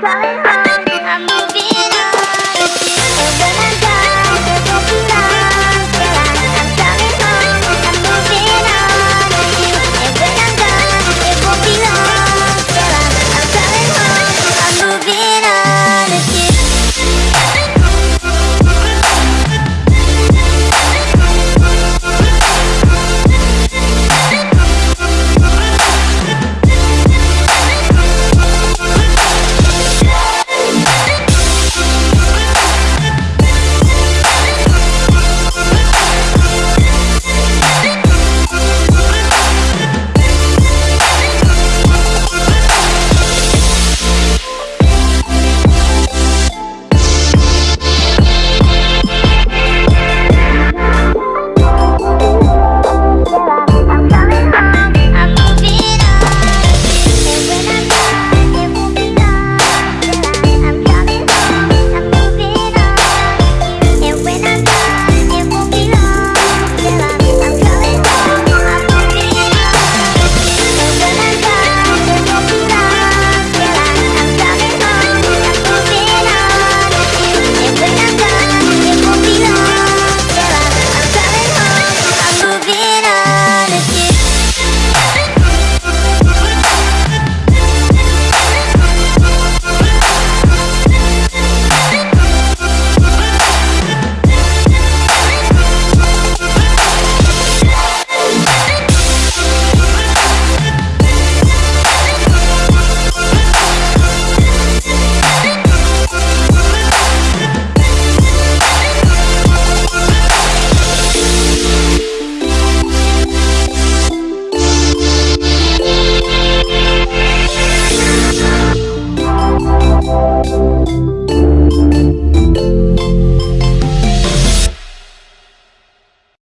¿sabes?